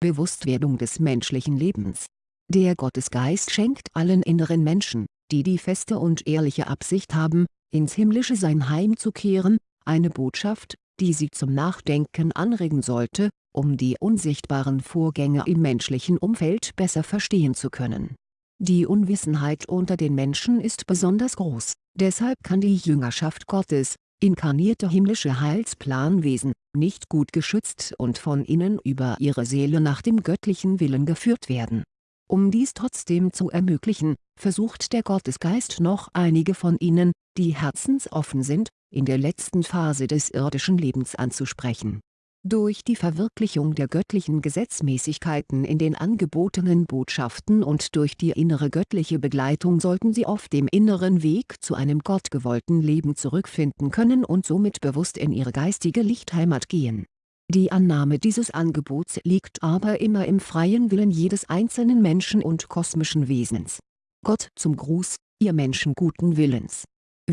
Bewusstwerdung des menschlichen Lebens. Der Gottesgeist schenkt allen inneren Menschen, die die feste und ehrliche Absicht haben, ins himmlische Sein heimzukehren, eine Botschaft, die sie zum Nachdenken anregen sollte, um die unsichtbaren Vorgänge im menschlichen Umfeld besser verstehen zu können. Die Unwissenheit unter den Menschen ist besonders groß, deshalb kann die Jüngerschaft Gottes, inkarnierte himmlische Heilsplanwesen, nicht gut geschützt und von innen über ihre Seele nach dem göttlichen Willen geführt werden. Um dies trotzdem zu ermöglichen, versucht der Gottesgeist noch einige von ihnen, die herzensoffen sind, in der letzten Phase des irdischen Lebens anzusprechen. Durch die Verwirklichung der göttlichen Gesetzmäßigkeiten in den angebotenen Botschaften und durch die innere göttliche Begleitung sollten sie auf dem inneren Weg zu einem gottgewollten Leben zurückfinden können und somit bewusst in ihre geistige Lichtheimat gehen. Die Annahme dieses Angebots liegt aber immer im freien Willen jedes einzelnen Menschen und kosmischen Wesens. Gott zum Gruß, ihr Menschen guten Willens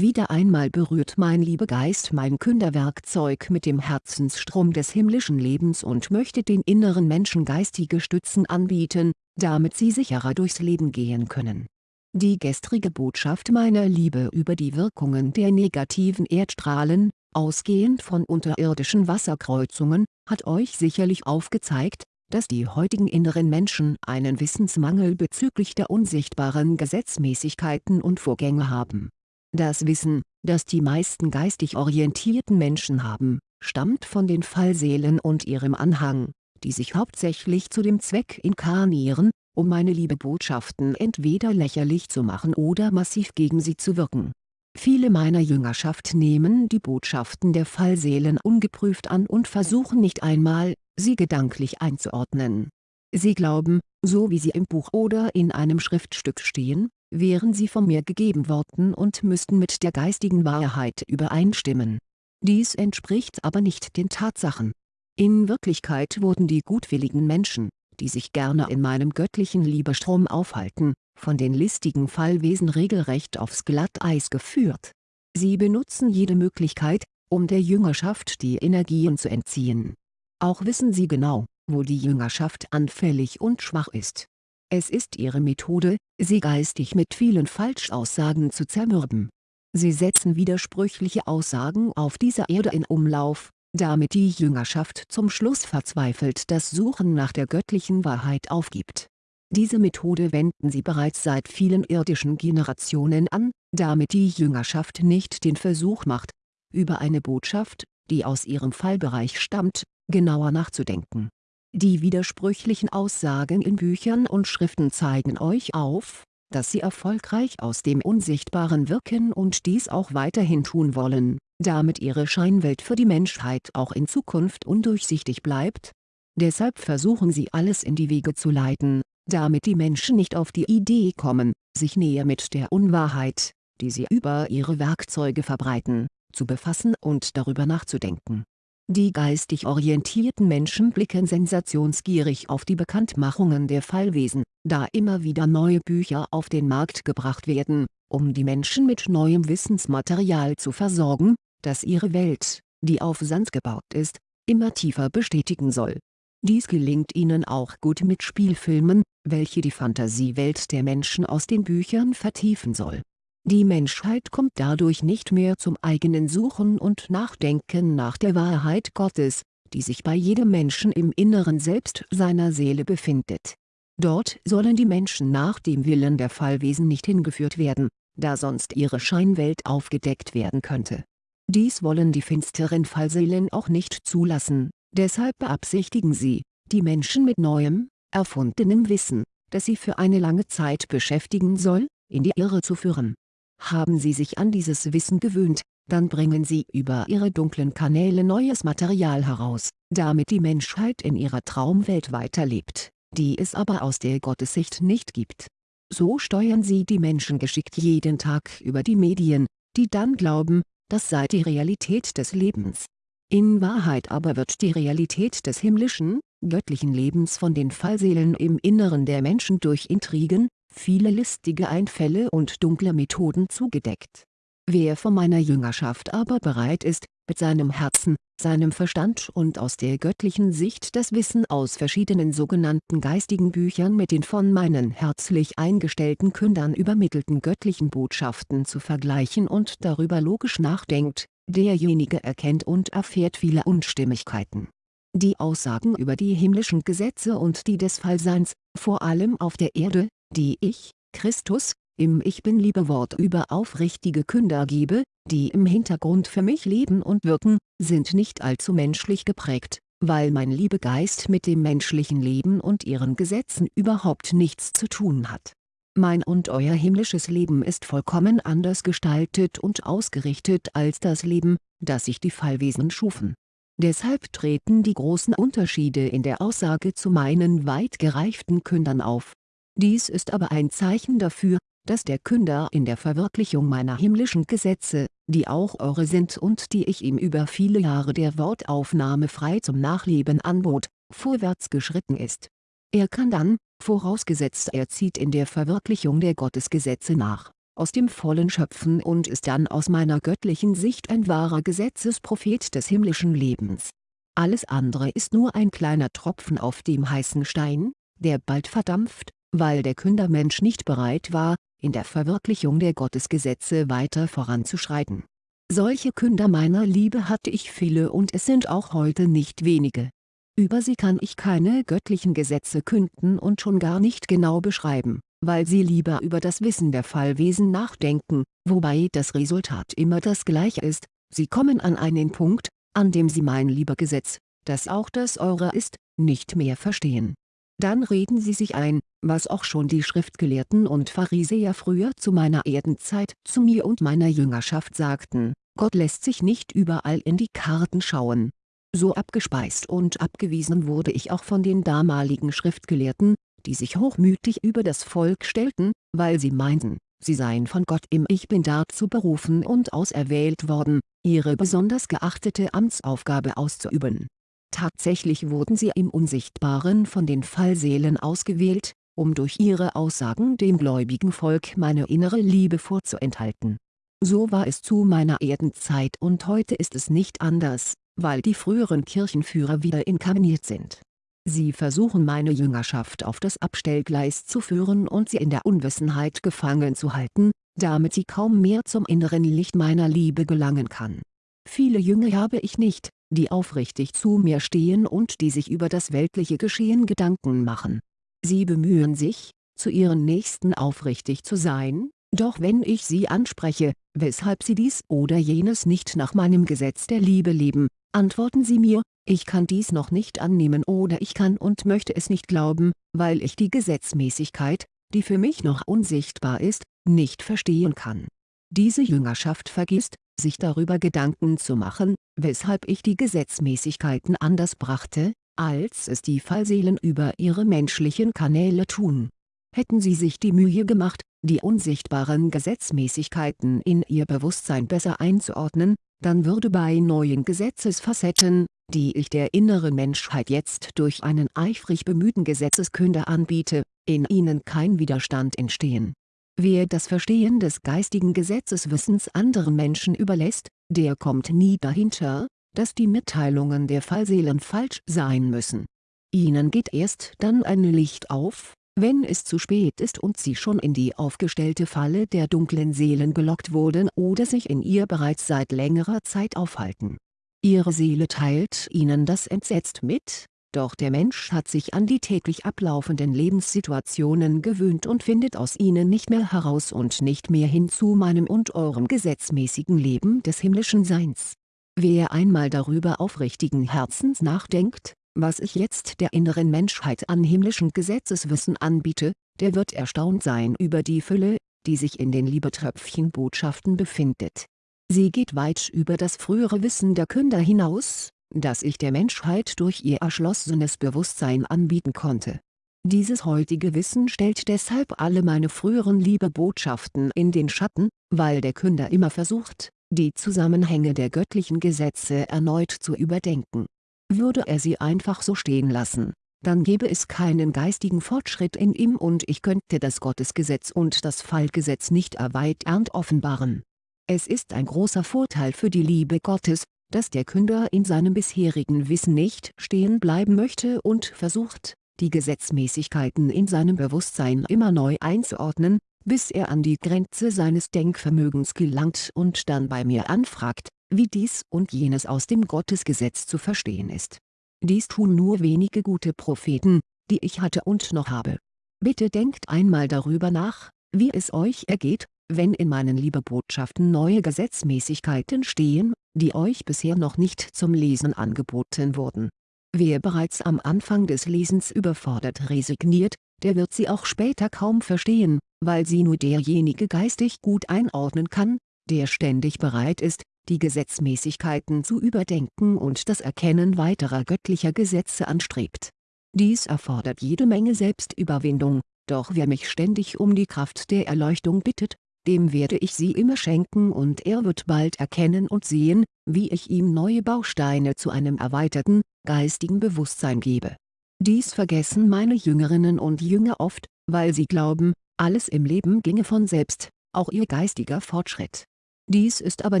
wieder einmal berührt mein Liebegeist mein Künderwerkzeug mit dem Herzensstrom des himmlischen Lebens und möchte den inneren Menschen geistige Stützen anbieten, damit sie sicherer durchs Leben gehen können. Die gestrige Botschaft meiner Liebe über die Wirkungen der negativen Erdstrahlen, ausgehend von unterirdischen Wasserkreuzungen, hat euch sicherlich aufgezeigt, dass die heutigen inneren Menschen einen Wissensmangel bezüglich der unsichtbaren Gesetzmäßigkeiten und Vorgänge haben das Wissen, das die meisten geistig orientierten Menschen haben, stammt von den Fallseelen und ihrem Anhang, die sich hauptsächlich zu dem Zweck inkarnieren, um meine Liebebotschaften entweder lächerlich zu machen oder massiv gegen sie zu wirken. Viele meiner Jüngerschaft nehmen die Botschaften der Fallseelen ungeprüft an und versuchen nicht einmal, sie gedanklich einzuordnen. Sie glauben, so wie sie im Buch oder in einem Schriftstück stehen, wären sie von mir gegeben worden und müssten mit der geistigen Wahrheit übereinstimmen. Dies entspricht aber nicht den Tatsachen. In Wirklichkeit wurden die gutwilligen Menschen, die sich gerne in meinem göttlichen Liebestrom aufhalten, von den listigen Fallwesen regelrecht aufs Glatteis geführt. Sie benutzen jede Möglichkeit, um der Jüngerschaft die Energien zu entziehen. Auch wissen sie genau, wo die Jüngerschaft anfällig und schwach ist es ist ihre Methode, sie geistig mit vielen Falschaussagen zu zermürben. Sie setzen widersprüchliche Aussagen auf dieser Erde in Umlauf, damit die Jüngerschaft zum Schluss verzweifelt das Suchen nach der göttlichen Wahrheit aufgibt. Diese Methode wenden sie bereits seit vielen irdischen Generationen an, damit die Jüngerschaft nicht den Versuch macht, über eine Botschaft, die aus ihrem Fallbereich stammt, genauer nachzudenken die widersprüchlichen Aussagen in Büchern und Schriften zeigen euch auf, dass sie erfolgreich aus dem Unsichtbaren wirken und dies auch weiterhin tun wollen, damit ihre Scheinwelt für die Menschheit auch in Zukunft undurchsichtig bleibt. Deshalb versuchen sie alles in die Wege zu leiten, damit die Menschen nicht auf die Idee kommen, sich näher mit der Unwahrheit, die sie über ihre Werkzeuge verbreiten, zu befassen und darüber nachzudenken die geistig orientierten Menschen blicken sensationsgierig auf die Bekanntmachungen der Fallwesen, da immer wieder neue Bücher auf den Markt gebracht werden, um die Menschen mit neuem Wissensmaterial zu versorgen, das ihre Welt, die auf Sand gebaut ist, immer tiefer bestätigen soll. Dies gelingt ihnen auch gut mit Spielfilmen, welche die Fantasiewelt der Menschen aus den Büchern vertiefen soll die Menschheit kommt dadurch nicht mehr zum eigenen Suchen und Nachdenken nach der Wahrheit Gottes, die sich bei jedem Menschen im Inneren Selbst seiner Seele befindet. Dort sollen die Menschen nach dem Willen der Fallwesen nicht hingeführt werden, da sonst ihre Scheinwelt aufgedeckt werden könnte. Dies wollen die finsteren Fallseelen auch nicht zulassen, deshalb beabsichtigen sie, die Menschen mit neuem, erfundenem Wissen, das sie für eine lange Zeit beschäftigen soll, in die Irre zu führen haben Sie sich an dieses Wissen gewöhnt, dann bringen Sie über Ihre dunklen Kanäle neues Material heraus, damit die Menschheit in ihrer Traumwelt weiterlebt, die es aber aus der Gottessicht nicht gibt. So steuern Sie die Menschen geschickt jeden Tag über die Medien, die dann glauben, das sei die Realität des Lebens. In Wahrheit aber wird die Realität des himmlischen, göttlichen Lebens von den Fallseelen im Inneren der Menschen durch Intrigen, viele listige Einfälle und dunkle Methoden zugedeckt. Wer von meiner Jüngerschaft aber bereit ist, mit seinem Herzen, seinem Verstand und aus der göttlichen Sicht das Wissen aus verschiedenen sogenannten geistigen Büchern mit den von meinen herzlich eingestellten Kündern übermittelten göttlichen Botschaften zu vergleichen und darüber logisch nachdenkt, derjenige erkennt und erfährt viele Unstimmigkeiten. Die Aussagen über die himmlischen Gesetze und die des Fallseins, vor allem auf der Erde, die ich, Christus, im Ich Bin-Liebe-Wort über aufrichtige Künder gebe, die im Hintergrund für mich leben und wirken, sind nicht allzu menschlich geprägt, weil mein Liebegeist mit dem menschlichen Leben und ihren Gesetzen überhaupt nichts zu tun hat. Mein und euer himmlisches Leben ist vollkommen anders gestaltet und ausgerichtet als das Leben, das sich die Fallwesen schufen. Deshalb treten die großen Unterschiede in der Aussage zu meinen weit gereiften Kündern auf. Dies ist aber ein Zeichen dafür, dass der Künder in der Verwirklichung meiner himmlischen Gesetze, die auch eure sind und die ich ihm über viele Jahre der Wortaufnahme frei zum Nachleben anbot, vorwärts geschritten ist. Er kann dann, vorausgesetzt er zieht in der Verwirklichung der Gottesgesetze nach, aus dem Vollen schöpfen und ist dann aus meiner göttlichen Sicht ein wahrer Gesetzesprophet des himmlischen Lebens. Alles andere ist nur ein kleiner Tropfen auf dem heißen Stein, der bald verdampft, weil der Kündermensch nicht bereit war, in der Verwirklichung der Gottesgesetze weiter voranzuschreiten. Solche Künder meiner Liebe hatte ich viele und es sind auch heute nicht wenige. Über sie kann ich keine göttlichen Gesetze künden und schon gar nicht genau beschreiben, weil sie lieber über das Wissen der Fallwesen nachdenken, wobei das Resultat immer das gleiche ist, sie kommen an einen Punkt, an dem sie mein lieber Gesetz, das auch das eure ist, nicht mehr verstehen dann reden sie sich ein, was auch schon die Schriftgelehrten und Pharisäer früher zu meiner Erdenzeit zu mir und meiner Jüngerschaft sagten, Gott lässt sich nicht überall in die Karten schauen. So abgespeist und abgewiesen wurde ich auch von den damaligen Schriftgelehrten, die sich hochmütig über das Volk stellten, weil sie meinten, sie seien von Gott im Ich Bin dazu berufen und auserwählt worden, ihre besonders geachtete Amtsaufgabe auszuüben Tatsächlich wurden sie im Unsichtbaren von den Fallseelen ausgewählt, um durch ihre Aussagen dem gläubigen Volk meine innere Liebe vorzuenthalten. So war es zu meiner Erdenzeit und heute ist es nicht anders, weil die früheren Kirchenführer wieder inkarniert sind. Sie versuchen meine Jüngerschaft auf das Abstellgleis zu führen und sie in der Unwissenheit gefangen zu halten, damit sie kaum mehr zum inneren Licht meiner Liebe gelangen kann. Viele Jünger habe ich nicht, die aufrichtig zu mir stehen und die sich über das weltliche Geschehen Gedanken machen. Sie bemühen sich, zu ihren Nächsten aufrichtig zu sein, doch wenn ich sie anspreche, weshalb sie dies oder jenes nicht nach meinem Gesetz der Liebe leben, antworten sie mir, ich kann dies noch nicht annehmen oder ich kann und möchte es nicht glauben, weil ich die Gesetzmäßigkeit, die für mich noch unsichtbar ist, nicht verstehen kann. Diese Jüngerschaft vergisst, sich darüber Gedanken zu machen, weshalb ich die Gesetzmäßigkeiten anders brachte, als es die Fallseelen über ihre menschlichen Kanäle tun. Hätten sie sich die Mühe gemacht, die unsichtbaren Gesetzmäßigkeiten in ihr Bewusstsein besser einzuordnen, dann würde bei neuen Gesetzesfacetten, die ich der inneren Menschheit jetzt durch einen eifrig bemühten Gesetzeskünder anbiete, in ihnen kein Widerstand entstehen Wer das Verstehen des geistigen Gesetzeswissens anderen Menschen überlässt, der kommt nie dahinter, dass die Mitteilungen der Fallseelen falsch sein müssen. Ihnen geht erst dann ein Licht auf, wenn es zu spät ist und sie schon in die aufgestellte Falle der dunklen Seelen gelockt wurden oder sich in ihr bereits seit längerer Zeit aufhalten. Ihre Seele teilt ihnen das entsetzt mit, doch der Mensch hat sich an die täglich ablaufenden Lebenssituationen gewöhnt und findet aus ihnen nicht mehr heraus und nicht mehr hin zu meinem und eurem gesetzmäßigen Leben des himmlischen Seins. Wer einmal darüber aufrichtigen Herzens nachdenkt, was ich jetzt der inneren Menschheit an himmlischen Gesetzeswissen anbiete, der wird erstaunt sein über die Fülle, die sich in den Liebetröpfchen-Botschaften befindet. Sie geht weit über das frühere Wissen der Künder hinaus, das ich der Menschheit durch ihr erschlossenes Bewusstsein anbieten konnte. Dieses heutige Wissen stellt deshalb alle meine früheren Liebebotschaften in den Schatten, weil der Künder immer versucht, die Zusammenhänge der göttlichen Gesetze erneut zu überdenken. Würde er sie einfach so stehen lassen, dann gäbe es keinen geistigen Fortschritt in ihm und ich könnte das Gottesgesetz und das Fallgesetz nicht erweiternd offenbaren. Es ist ein großer Vorteil für die Liebe Gottes, dass der Künder in seinem bisherigen Wissen nicht stehen bleiben möchte und versucht, die Gesetzmäßigkeiten in seinem Bewusstsein immer neu einzuordnen, bis er an die Grenze seines Denkvermögens gelangt und dann bei mir anfragt, wie dies und jenes aus dem Gottesgesetz zu verstehen ist. Dies tun nur wenige gute Propheten, die ich hatte und noch habe. Bitte denkt einmal darüber nach, wie es euch ergeht, wenn in meinen Liebebotschaften neue Gesetzmäßigkeiten stehen, die euch bisher noch nicht zum Lesen angeboten wurden. Wer bereits am Anfang des Lesens überfordert resigniert, der wird sie auch später kaum verstehen, weil sie nur derjenige geistig gut einordnen kann, der ständig bereit ist, die Gesetzmäßigkeiten zu überdenken und das Erkennen weiterer göttlicher Gesetze anstrebt. Dies erfordert jede Menge Selbstüberwindung, doch wer mich ständig um die Kraft der Erleuchtung bittet, dem werde ich sie immer schenken und er wird bald erkennen und sehen, wie ich ihm neue Bausteine zu einem erweiterten, geistigen Bewusstsein gebe. Dies vergessen meine Jüngerinnen und Jünger oft, weil sie glauben, alles im Leben ginge von selbst, auch ihr geistiger Fortschritt. Dies ist aber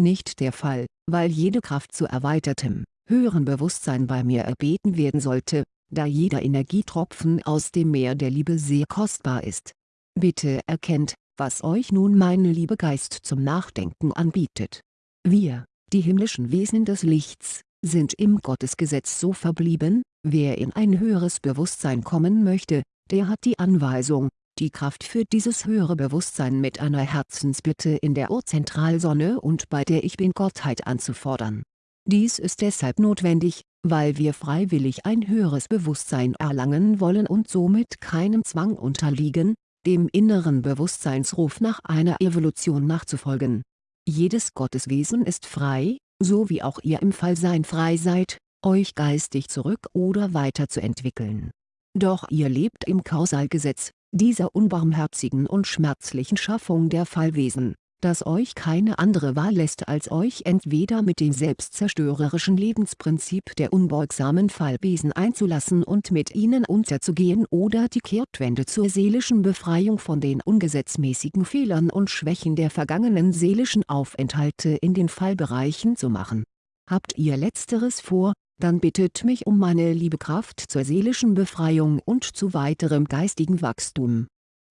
nicht der Fall, weil jede Kraft zu erweitertem, höherem Bewusstsein bei mir erbeten werden sollte, da jeder Energietropfen aus dem Meer der Liebe sehr kostbar ist. Bitte erkennt, was euch nun mein Liebegeist zum Nachdenken anbietet. Wir, die himmlischen Wesen des Lichts, sind im Gottesgesetz so verblieben, wer in ein höheres Bewusstsein kommen möchte, der hat die Anweisung, die Kraft für dieses höhere Bewusstsein mit einer Herzensbitte in der Urzentralsonne und bei der Ich Bin-Gottheit anzufordern. Dies ist deshalb notwendig, weil wir freiwillig ein höheres Bewusstsein erlangen wollen und somit keinem Zwang unterliegen, dem inneren Bewusstseinsruf nach einer Evolution nachzufolgen. Jedes Gotteswesen ist frei, so wie auch ihr im Fallsein frei seid, euch geistig zurück oder weiterzuentwickeln. Doch ihr lebt im Kausalgesetz, dieser unbarmherzigen und schmerzlichen Schaffung der Fallwesen das euch keine andere Wahl lässt als euch entweder mit dem selbstzerstörerischen Lebensprinzip der unbeugsamen Fallwesen einzulassen und mit ihnen unterzugehen oder die Kehrtwende zur seelischen Befreiung von den ungesetzmäßigen Fehlern und Schwächen der vergangenen seelischen Aufenthalte in den Fallbereichen zu machen. Habt ihr letzteres vor, dann bittet mich um meine liebe Kraft zur seelischen Befreiung und zu weiterem geistigen Wachstum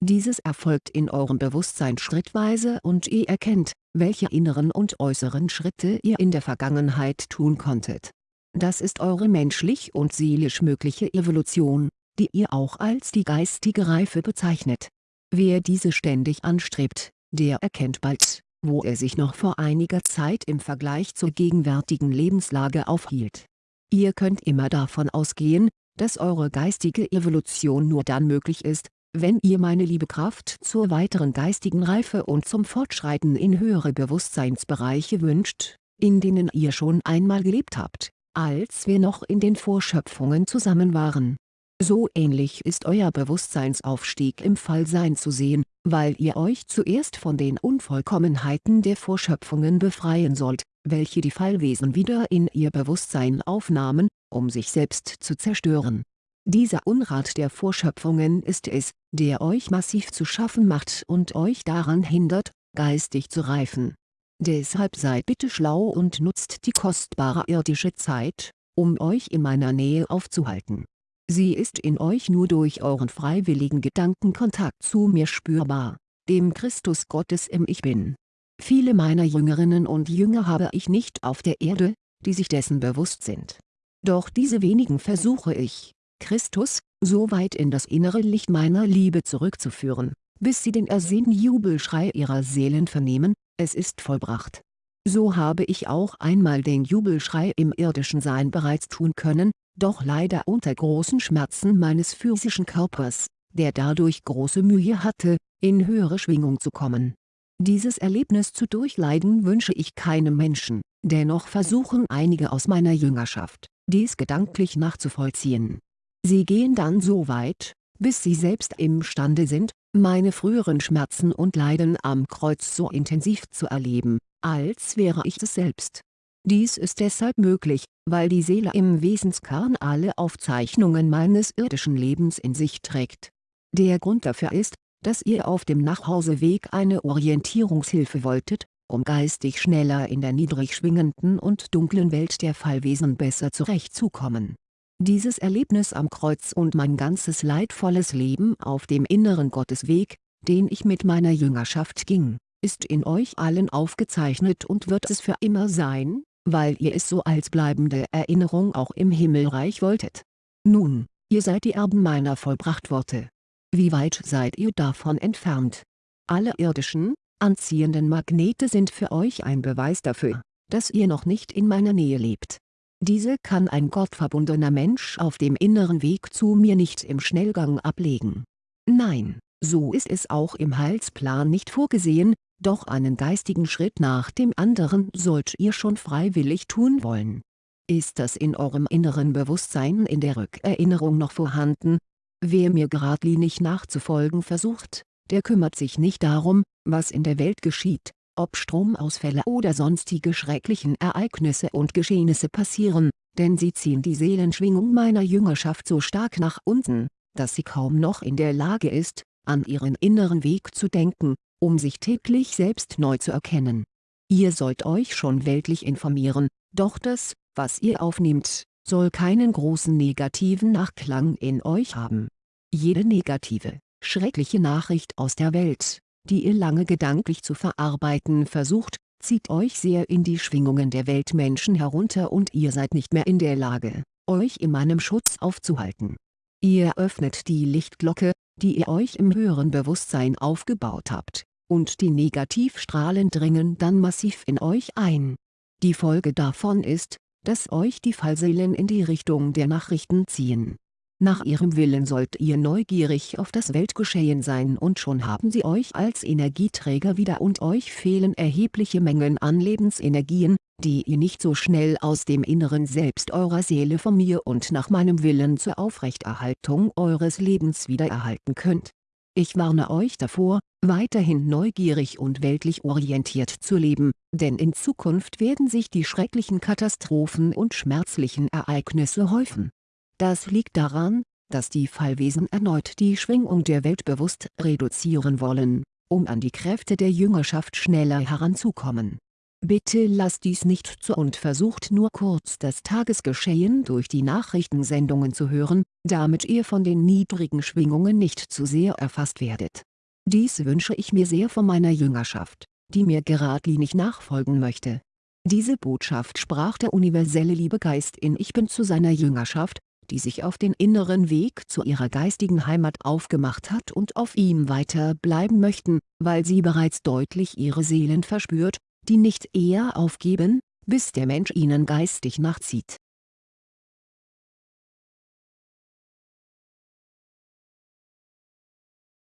dieses erfolgt in eurem Bewusstsein schrittweise und ihr erkennt, welche inneren und äußeren Schritte ihr in der Vergangenheit tun konntet. Das ist eure menschlich und seelisch mögliche Evolution, die ihr auch als die geistige Reife bezeichnet. Wer diese ständig anstrebt, der erkennt bald, wo er sich noch vor einiger Zeit im Vergleich zur gegenwärtigen Lebenslage aufhielt. Ihr könnt immer davon ausgehen, dass eure geistige Evolution nur dann möglich ist, wenn ihr meine liebe Kraft zur weiteren geistigen Reife und zum Fortschreiten in höhere Bewusstseinsbereiche wünscht, in denen ihr schon einmal gelebt habt, als wir noch in den Vorschöpfungen zusammen waren. So ähnlich ist euer Bewusstseinsaufstieg im Fallsein zu sehen, weil ihr euch zuerst von den Unvollkommenheiten der Vorschöpfungen befreien sollt, welche die Fallwesen wieder in ihr Bewusstsein aufnahmen, um sich selbst zu zerstören dieser Unrat der Vorschöpfungen ist es, der euch massiv zu schaffen macht und euch daran hindert, geistig zu reifen. Deshalb seid bitte schlau und nutzt die kostbare irdische Zeit, um euch in meiner Nähe aufzuhalten. Sie ist in euch nur durch euren freiwilligen Gedankenkontakt zu mir spürbar, dem Christus Gottes im Ich Bin. Viele meiner Jüngerinnen und Jünger habe ich nicht auf der Erde, die sich dessen bewusst sind. Doch diese wenigen versuche ich, Christus, so weit in das innere Licht meiner Liebe zurückzuführen, bis sie den ersehnten Jubelschrei ihrer Seelen vernehmen, es ist vollbracht. So habe ich auch einmal den Jubelschrei im irdischen Sein bereits tun können, doch leider unter großen Schmerzen meines physischen Körpers, der dadurch große Mühe hatte, in höhere Schwingung zu kommen. Dieses Erlebnis zu durchleiden wünsche ich keinem Menschen, dennoch versuchen einige aus meiner Jüngerschaft, dies gedanklich nachzuvollziehen Sie gehen dann so weit, bis sie selbst imstande sind, meine früheren Schmerzen und Leiden am Kreuz so intensiv zu erleben, als wäre ich es selbst. Dies ist deshalb möglich, weil die Seele im Wesenskern alle Aufzeichnungen meines irdischen Lebens in sich trägt. Der Grund dafür ist, dass ihr auf dem Nachhauseweg eine Orientierungshilfe wolltet, um geistig schneller in der niedrig schwingenden und dunklen Welt der Fallwesen besser zurechtzukommen. Dieses Erlebnis am Kreuz und mein ganzes leidvolles Leben auf dem inneren Gottesweg, den ich mit meiner Jüngerschaft ging, ist in euch allen aufgezeichnet und wird es für immer sein, weil ihr es so als bleibende Erinnerung auch im Himmelreich wolltet. Nun, ihr seid die Erben meiner Vollbrachtworte. Wie weit seid ihr davon entfernt? Alle irdischen, anziehenden Magnete sind für euch ein Beweis dafür, dass ihr noch nicht in meiner Nähe lebt. Diese kann ein gottverbundener Mensch auf dem inneren Weg zu mir nicht im Schnellgang ablegen. Nein, so ist es auch im Heilsplan nicht vorgesehen, doch einen geistigen Schritt nach dem anderen sollt ihr schon freiwillig tun wollen. Ist das in eurem inneren Bewusstsein in der Rückerinnerung noch vorhanden? Wer mir geradlinig nachzufolgen versucht, der kümmert sich nicht darum, was in der Welt geschieht, ob Stromausfälle oder sonstige schrecklichen Ereignisse und Geschehnisse passieren, denn sie ziehen die Seelenschwingung meiner Jüngerschaft so stark nach unten, dass sie kaum noch in der Lage ist, an ihren inneren Weg zu denken, um sich täglich selbst neu zu erkennen. Ihr sollt euch schon weltlich informieren, doch das, was ihr aufnehmt, soll keinen großen negativen Nachklang in euch haben. Jede negative, schreckliche Nachricht aus der Welt, die ihr lange gedanklich zu verarbeiten versucht, zieht euch sehr in die Schwingungen der Weltmenschen herunter und ihr seid nicht mehr in der Lage, euch in meinem Schutz aufzuhalten. Ihr öffnet die Lichtglocke, die ihr euch im höheren Bewusstsein aufgebaut habt, und die Negativstrahlen dringen dann massiv in euch ein. Die Folge davon ist, dass euch die Fallseelen in die Richtung der Nachrichten ziehen nach ihrem Willen sollt ihr neugierig auf das Weltgeschehen sein und schon haben sie euch als Energieträger wieder und euch fehlen erhebliche Mengen an Lebensenergien, die ihr nicht so schnell aus dem inneren Selbst eurer Seele von mir und nach meinem Willen zur Aufrechterhaltung eures Lebens wiedererhalten könnt. Ich warne euch davor, weiterhin neugierig und weltlich orientiert zu leben, denn in Zukunft werden sich die schrecklichen Katastrophen und schmerzlichen Ereignisse häufen das liegt daran, dass die Fallwesen erneut die Schwingung der Welt bewusst reduzieren wollen, um an die Kräfte der Jüngerschaft schneller heranzukommen. Bitte lasst dies nicht zu und versucht nur kurz das Tagesgeschehen durch die Nachrichtensendungen zu hören, damit ihr von den niedrigen Schwingungen nicht zu sehr erfasst werdet. Dies wünsche ich mir sehr von meiner Jüngerschaft, die mir geradlinig nachfolgen möchte. Diese Botschaft sprach der universelle Liebegeist in Ich Bin zu seiner Jüngerschaft, die sich auf den inneren Weg zu ihrer geistigen Heimat aufgemacht hat und auf ihm weiter bleiben möchten, weil sie bereits deutlich ihre Seelen verspürt, die nicht eher aufgeben, bis der Mensch ihnen geistig nachzieht